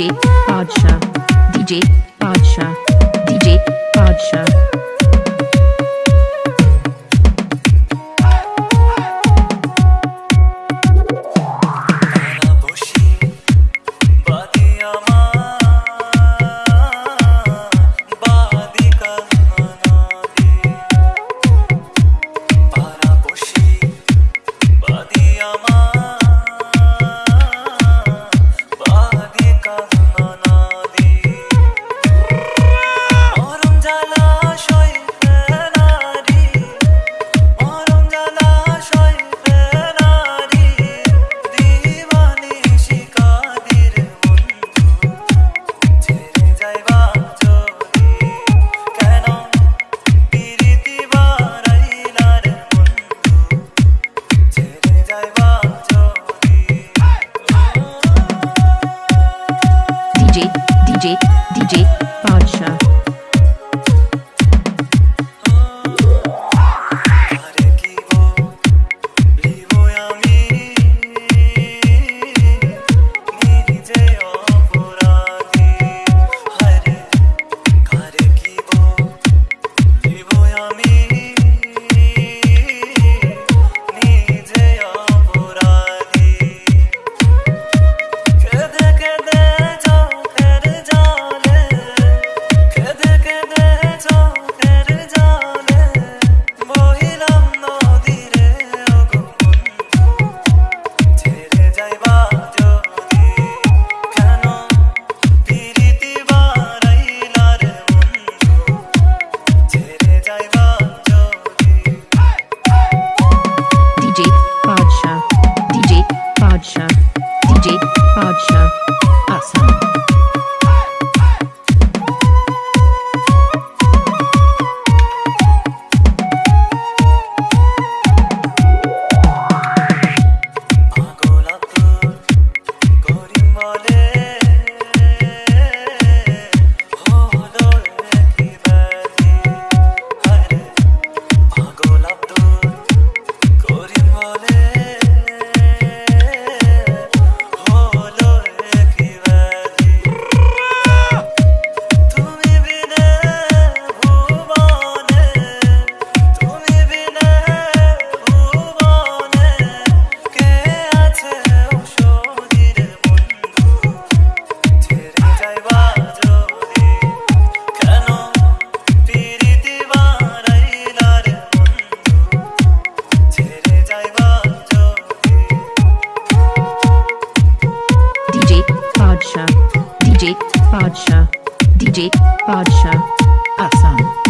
DJ Raja DJ DJ, DJ, Podge. Culture. Padshah. DJ Padshah. Assam.